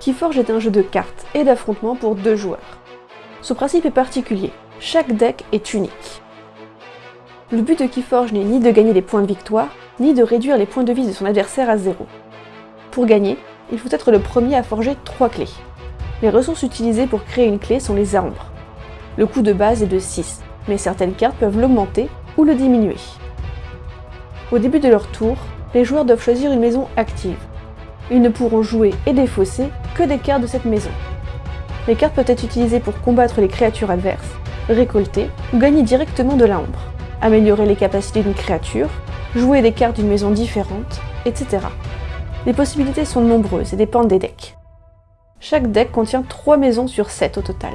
Keyforge est un jeu de cartes et d'affrontements pour deux joueurs. Son principe est particulier, chaque deck est unique. Le but de Keyforge n'est ni de gagner des points de victoire, ni de réduire les points de vie de son adversaire à zéro. Pour gagner, il faut être le premier à forger trois clés. Les ressources utilisées pour créer une clé sont les arbres. Le coût de base est de 6, mais certaines cartes peuvent l'augmenter ou le diminuer. Au début de leur tour, les joueurs doivent choisir une maison active. Ils ne pourront jouer et défausser que des cartes de cette maison. Les cartes peuvent être utilisées pour combattre les créatures adverses, récolter ou gagner directement de la ombre, améliorer les capacités d'une créature, jouer des cartes d'une maison différente, etc. Les possibilités sont nombreuses et dépendent des decks. Chaque deck contient 3 maisons sur 7 au total.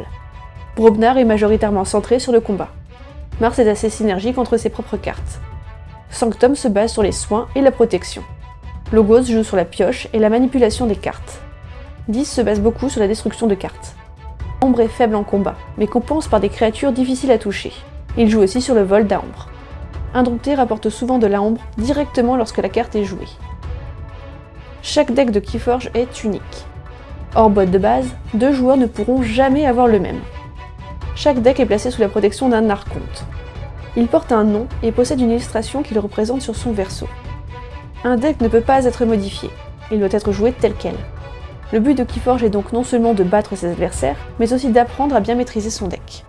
Brobnar est majoritairement centré sur le combat. Mars est assez synergique entre ses propres cartes. Sanctum se base sur les soins et la protection. Logos joue sur la pioche et la manipulation des cartes. 10 se base beaucoup sur la destruction de cartes. Ombre est faible en combat, mais compense par des créatures difficiles à toucher. Il joue aussi sur le vol d'Aombre. Indompté rapporte souvent de la ombre directement lorsque la carte est jouée. Chaque deck de Keyforge est unique. Hors boîte de base, deux joueurs ne pourront jamais avoir le même. Chaque deck est placé sous la protection d'un archonte. Il porte un nom et possède une illustration qui le représente sur son verso. Un deck ne peut pas être modifié, il doit être joué tel quel. Le but de Keyforge est donc non seulement de battre ses adversaires, mais aussi d'apprendre à bien maîtriser son deck.